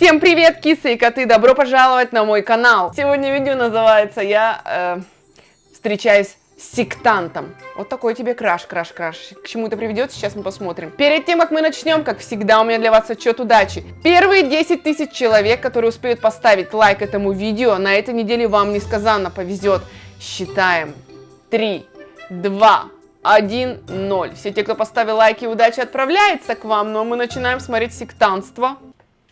Всем привет, кисы и коты! Добро пожаловать на мой канал! Сегодня видео называется «Я э, встречаюсь с сектантом». Вот такой тебе краш, краш, краш. К чему это приведет, сейчас мы посмотрим. Перед тем, как мы начнем, как всегда, у меня для вас отчет удачи. Первые 10 тысяч человек, которые успеют поставить лайк этому видео, на этой неделе вам несказанно повезет. Считаем. 3, 2, 1, 0. Все те, кто поставил лайки, удачи отправляется к вам, но мы начинаем смотреть сектантство.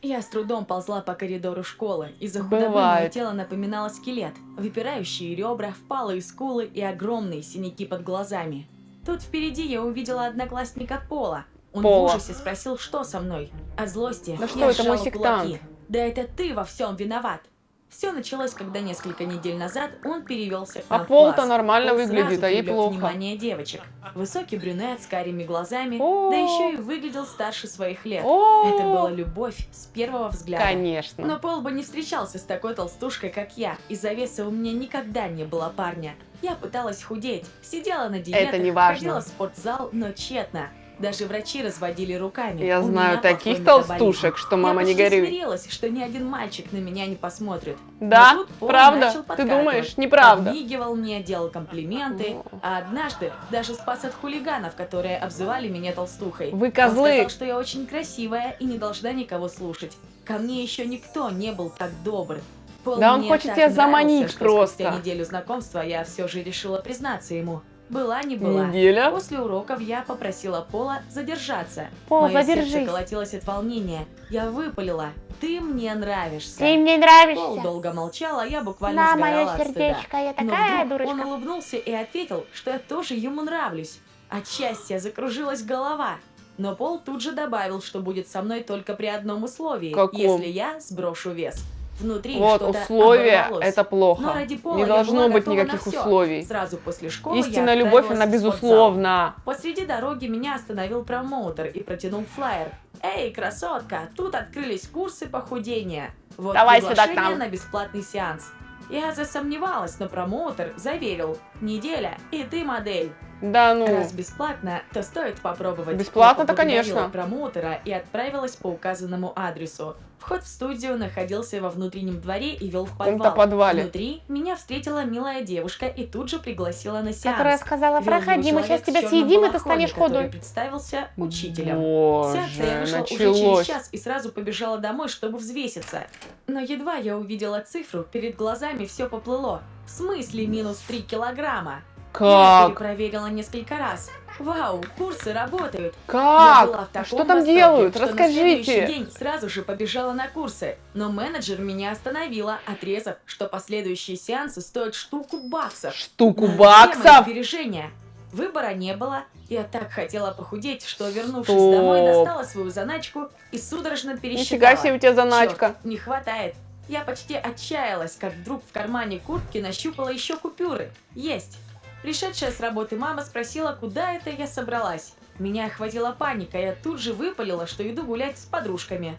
Я с трудом ползла по коридору школы. Из-за худобы Бывает. мое тело напоминало скелет. Выпирающие ребра, впалые скулы и огромные синяки под глазами. Тут впереди я увидела одноклассника Пола. Он Пола. в ужасе спросил, что со мной. От злости Да что я это, мой сектант? кулаки. Да это ты во всем виноват. Все началось, когда несколько недель назад он перевелся к А нам в Пол-то нормально Он выглядит, а ей плохо. внимание девочек. Высокий брюнет с карими глазами, О. да еще и выглядел старше своих лет. О, Это была любовь с первого взгляда. Конечно. Но Пол бы не встречался с такой толстушкой, как я. Из-за веса у меня никогда не было парня. Я пыталась худеть, сидела на диетах, Это не важно. ходила в спортзал, но тщетно. Даже врачи разводили руками. Я У знаю таких толстушек, что мама я не горюй. смирилась, что ни один мальчик на меня не посмотрит. Да? Правда? Ты думаешь? Неправда. Подмигивал мне, делал комплименты, а однажды даже спас от хулиганов, которые обзывали меня толстухой. Вы Он козлы. сказал, что я очень красивая и не должна никого слушать. Ко мне еще никто не был так добр. Пол Да он хочет тебя заманить просто. Спустя неделю знакомства я все же решила признаться ему. Была не была. Неделя. После уроков я попросила Пола задержаться. Пол, Мое задержись. сердце колотилось от волнения. Я выпалила. Ты мне нравишься. Ты мне Пол нравишься. долго молчал, а я буквально На, сгорала мое от стыда. сердечко, я Но такая вдруг он дурочка. улыбнулся и ответил, что я тоже ему нравлюсь. От счастья закружилась голова. Но Пол тут же добавил, что будет со мной только при одном условии, Каком? если я сброшу вес. Внутри Вот условия, это Но плохо. ради Пола Не должно быть никаких условий. Сразу после школы Истинная любовь, она безусловна. Посреди дороги меня остановил промоутер и протянул флаер. «Эй, красотка, тут открылись курсы похудения. Вот Давай сюда приглашение нам». на бесплатный сеанс». Я засомневалась, но промоутер заверил. «Неделя, и ты модель». Да ну. Раз бесплатно, то стоит попробовать. Бесплатно-то, конечно. промоутера и отправилась по указанному адресу. Вход в студию находился во внутреннем дворе и вел в подвал. подвале. Внутри меня встретила милая девушка и тут же пригласила на сеанс. Которая сказала, проходи, мы сейчас тебя съедим, и ты станешь худой. представился учителем. Боже, Сеанса я вышла уже через началось. час и сразу побежала домой, чтобы взвеситься. Но едва я увидела цифру, перед глазами все поплыло. В смысле минус 3 килограмма? Я Как? перепроверила несколько раз. Вау, курсы работают. Я была в Как? таком Что там восторге, делают? что На следующий Расскажите. день сразу же побежала на курсы. Но менеджер меня остановила, отрезав, что последующие сеансы стоят штуку баксов. Штуку На баксов? сбережения. Выбора не было. Я так хотела похудеть, что, вернувшись Стоп. домой, достала свою заначку и судорожно пересчитала. Нифига себе у тебя заначка. Чёрт, не хватает. Я почти отчаялась, как вдруг в кармане куртки нащупала еще купюры. Есть. Пришедшая с работы мама спросила, куда это я собралась. Меня охватила паника, я тут же выпалила, что иду гулять с подружками.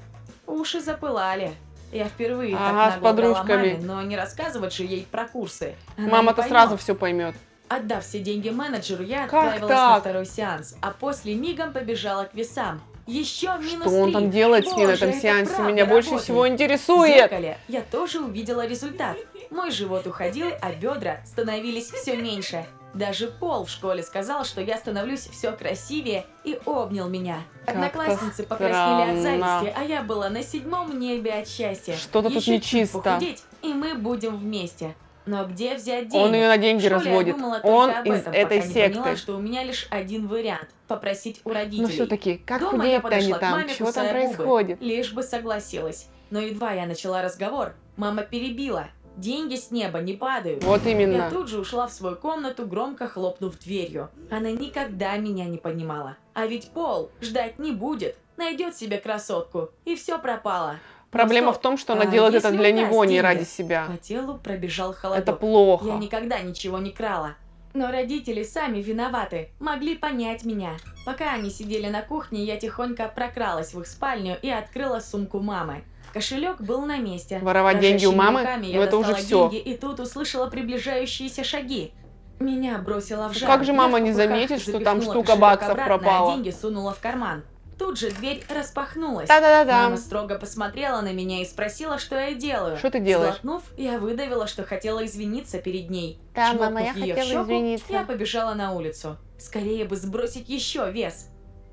Уши запылали. Я впервые Ага, с так врала подружками. маме, но не рассказывать же ей про курсы. Мама-то сразу все поймет. Отдав все деньги менеджеру, я Как отправилась на так? второй сеанс, а после мигом побежала к весам. Еще минус Что он три. там делает с ней на Боже, этом это сеансе? Меня больше работает. всего В интересует. зеркале я тоже увидела результат. Мой живот уходил, а бедра становились все меньше. Даже Пол в школе сказал, что я становлюсь все красивее и обнял меня. Одноклассницы покраснели от зависти, а я была на седьмом небе от счастья. Что-то тут нечисто. похудеть, и мы будем вместе. Но где взять денег? Он ее на деньги разводит. Он об из этом, этой не поняла, секты. что у меня лишь один вариант – попросить у родителей. Но все-таки, как Дома я они подошла к там? маме, Чего там кусая губы, происходит? Лишь бы согласилась. Но едва я начала разговор, мама перебила. Деньги с неба не падают. Вот Я именно. тут же ушла в свою комнату, громко хлопнув дверью. Она никогда меня не понимала. А ведь Пол ждать не будет. Найдет себе красотку. И все пропало. Проблема Ну в том, что она а делает это для него, не деньги? ради себя. По телу пробежал холодок. Это плохо. Я никогда ничего не крала. Но родители сами виноваты, могли понять меня. Пока они сидели на кухне, я тихонько прокралась в их спальню и открыла сумку мамы. Кошелек был на месте. Воровать деньги у мамы? Ну это уже все. деньги и тут услышала приближающиеся шаги. Меня бросило в Ну жар. как же мама не заметит, что там штука баксов обратно, а пропала? деньги сунула в карман. тут же дверь распахнулась. Та-да-да-да. Мама строго посмотрела на меня и спросила, что я делаю. Что ты делаешь? Сглотнув, я выдавила, что хотела извиниться перед ней. Да, Чмокнув мама, я хотела щеку, извиниться. Я побежала на улицу. Скорее бы сбросить еще вес.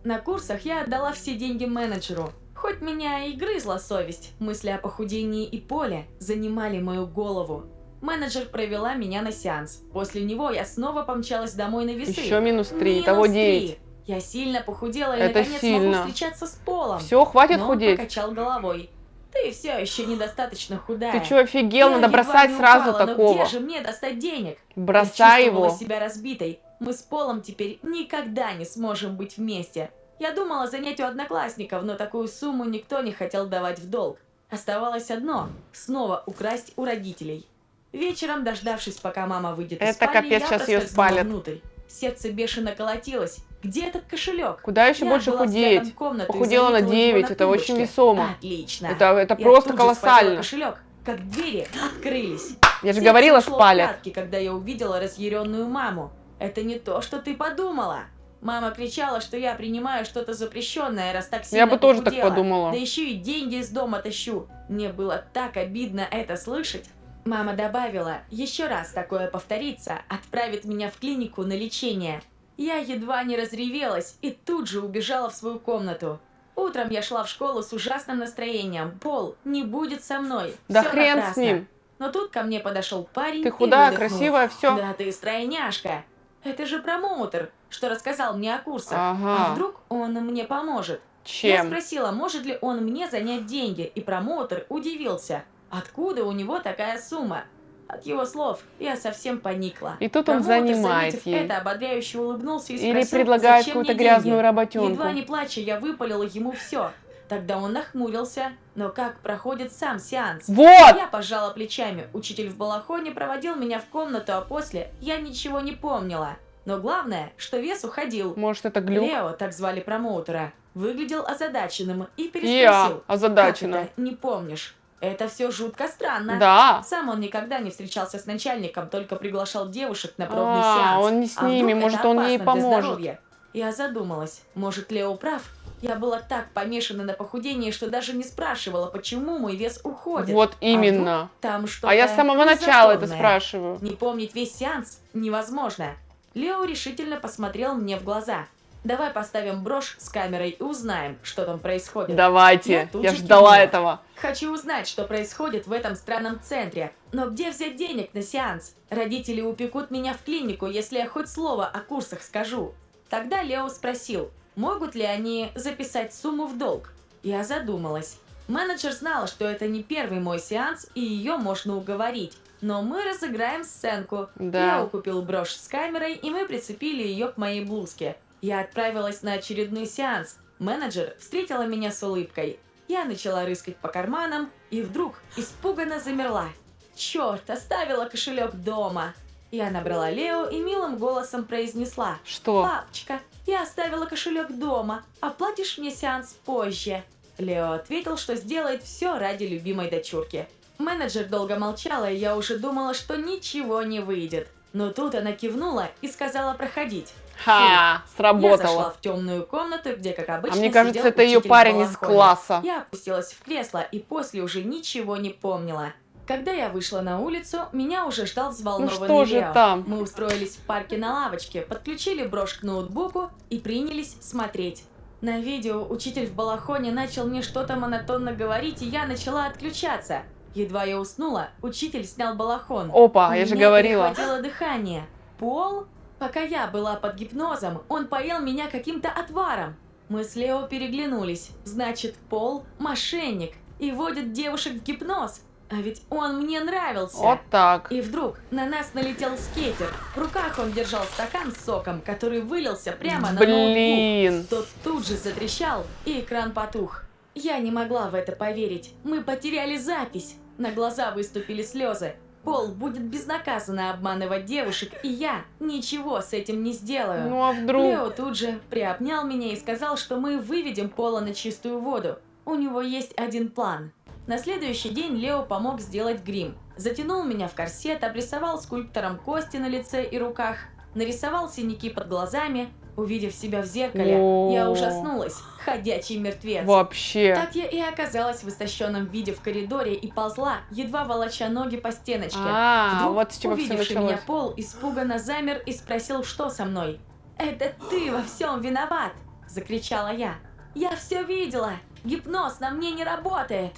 На курсах я отдала все деньги менеджеру. Хоть меня и грызла совесть, мысли о похудении и поле занимали мою голову. Менеджер провела меня на сеанс. После него я снова помчалась домой на весы. Еще минус три, Минус того. 9. Я сильно похудела и Это наконец сильно. могу встречаться с полом. Все, хватит Но он худеть. покачал головой. Ты все еще недостаточно худая. Ты что, офигел? Я Надо бросать сразу но такого. где же мне достать денег? Бросай Я его. себя разбитой. Мы с Полом теперь никогда не сможем быть вместе. Я думала занять у одноклассников, но такую сумму никто не хотел давать в долг. Оставалось одно – снова украсть у родителей. Вечером, дождавшись, пока мама выйдет из Это спальни, капец, я её проскользнула спалят. внутрь. Сердце бешено колотилось. Где этот кошелек? Куда еще Я больше худеть? Похудела на заметила его 9, на это очень весомо. Отлично. Это, это Я просто колоссально. кошелек, как двери открылись. Я же Сердце говорила, спалят. пятки, когда я увидела разъяренную маму. Это не то, что ты подумала. Мама кричала, что я принимаю что-то запрещенное, раз так сильно Я бы тоже так похудела. подумала. Да еще и деньги из дома тащу. Мне было так обидно это слышать. Мама добавила, еще раз такое повторится, отправит меня в клинику на лечение. Я едва не разревелась и тут же убежала в свою комнату. Утром я шла в школу с ужасным настроением. Пол не будет со мной. Да Всё хрен с напрасно. ним. Но тут ко мне подошел парень Ты худая, красивая, все. Да ты стройняшка. Это же промоутер, что рассказал мне о курсах. Ага. А вдруг он мне поможет? Я Чем? спросила, может ли он мне занять деньги, и промоутер удивился. Откуда у него такая сумма? От его слов я совсем поникла. И тут он Промоутер, занимает ей. это, ободряюще улыбнулся и Или спросил, предлагает зачем какую-то грязную деньги? работенку. Едва не плача, я выпалила ему все. Тогда он нахмурился. Но как проходит сам сеанс? Вот! Я пожала плечами. Учитель в балахоне проводил меня в комнату, а после я ничего не помнила. Но главное, что вес уходил. Может, это глюк? Лео, так звали промоутера, выглядел озадаченным и Я переспросил. озадачена. «Как это не помнишь? Это все жутко странно. Да. Сам он никогда не встречался с начальником, только приглашал девушек на пробный А, сеанс. он не с А ними, вдруг может, он ей поможет. Я задумалась, может, Лео прав? Я была так помешана на похудении, что даже не спрашивала, почему мой вес уходит. Вот именно. Там что-то А я с самого начала это спрашиваю. Не помнить весь сеанс невозможно. Лео решительно посмотрел мне в глаза. Давай поставим брошь с камерой и узнаем, что там происходит. Я Давайте. Я же ждала кивнула. этого. Хочу узнать, что происходит в этом странном центре. Но где взять денег на сеанс? Родители упекут меня в клинику, если я хоть слово о курсах скажу. Тогда Лео спросил, могут ли они записать сумму в долг. Я задумалась. Менеджер знала, что это не первый мой сеанс, и ее можно уговорить. Но мы разыграем сценку. Да. Лео купил брошь с камерой, и мы прицепили ее к моей блузке. Я отправилась на очередной сеанс. Менеджер встретила меня с улыбкой. Я начала рыскать по карманам и вдруг испуганно замерла. Черт, оставила кошелек дома. Я набрала Лео и милым голосом произнесла. Что? «Папочка, я оставила кошелек дома. Оплатишь мне сеанс позже?» Лео ответил, что сделает все ради любимой дочурки. Менеджер долго молчала, и я уже думала, что ничего не выйдет. Но тут она кивнула и сказала проходить. Ха, Я зашла сработало. в темную комнату, где, как А обычно, мне кажется, это ее парень из класса. Я опустилась в кресло и после уже ничего не помнила. Когда я вышла на улицу, меня уже ждал Ну взволнованный что же Лео. там? Мы устроились в парке на лавочке, подключили брошь к ноутбуку и принялись смотреть. На видео учитель в балахоне начал мне что-то монотонно говорить, и я начала отключаться. Едва я уснула, учитель снял балахон. Опа, У я же говорила. перехватило дыхание. Пол? Пока я была под гипнозом, он поел меня каким-то отваром. Мы с Лео переглянулись. Значит, Пол – мошенник и водит девушек в гипноз. А ведь он мне нравился. Вот так. И вдруг на нас налетел скейтер. В руках он держал стакан с соком, который вылился прямо на ноутбук. Блин. Тот тут же затрещал, и экран потух. Я не могла в это поверить. Мы потеряли запись. На глаза выступили слезы. Пол будет безнаказанно обманывать девушек, и я ничего с этим не сделаю. Ну а вдруг? Лео тут же приобнял меня и сказал, что мы выведем Пола на чистую воду. У него есть один план. На следующий день Лео помог сделать грим. Затянул меня в корсет, обрисовал скульптором кости на лице и руках, нарисовал синяки под глазами, Увидев себя в зеркале, О. я ужаснулась. Ходячий мертвец. Вообще. Так я и оказалась в истощенном виде в коридоре и ползла, едва волоча ноги по стеночке. А, Вдруг, вот с чего все увидевший началось. меня Пол испуганно замер и спросил, что со мной. «Это ты во всем виноват!» – закричала я. «Я все видела! Гипноз на мне не работает!»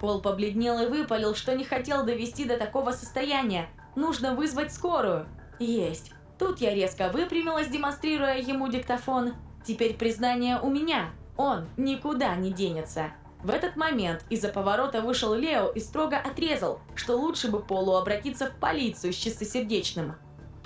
Пол побледнел и выпалил, что не хотел довести до такого состояния. Нужно вызвать скорую. Есть. Тут я резко выпрямилась, демонстрируя ему диктофон. Теперь признание у меня. Он никуда не денется. В этот момент из-за поворота вышел Лео и строго отрезал, что лучше бы Полу обратиться в полицию с чистосердечным.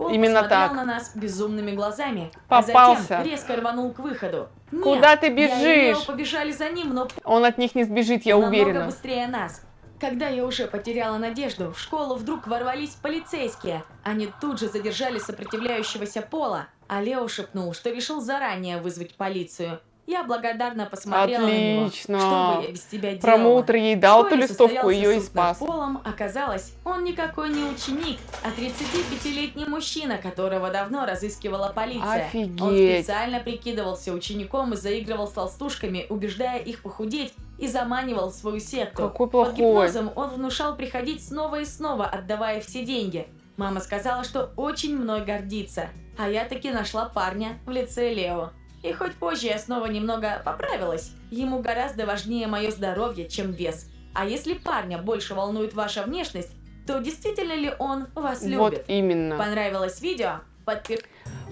Пол Именно так. на нас безумными глазами, Попался. а затем резко рванул к выходу. Нет, Куда ты Я и Лео бежишь? побежали за ним, но Он от них не сбежит, я намного уверена. быстрее нас. Когда я уже потеряла надежду, в школу вдруг ворвались полицейские. Они тут же задержали сопротивляющегося Пола, а Лео шепнул, что решил заранее вызвать полицию. Я благодарно посмотрела Отлично. на него. Что бы я без тебя делала? Промоутер ей дал эту листовку, ее и спас. Полом оказалось, он никакой не ученик, а 35-летний мужчина, которого давно разыскивала полиция. Он Офигеть. специально прикидывался учеником и заигрывал с толстушками, убеждая их похудеть и заманивал в свою секту. Какой Под плохой. гипнозом он внушал приходить снова и снова, отдавая все деньги. Мама сказала, что очень мной гордится, а я таки нашла парня в лице Лео. И хоть позже я снова немного поправилась, ему гораздо важнее мое здоровье, чем вес. А если парня больше волнует ваша внешность, то действительно ли он вас Вот любит? именно. Понравилось видео? Подпишитесь.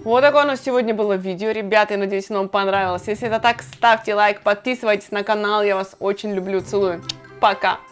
Вот такое у нас сегодня было видео, ребята, я надеюсь, оно вам понравилось. Если это так, ставьте лайк, подписывайтесь на канал, я вас очень люблю, целую. Пока!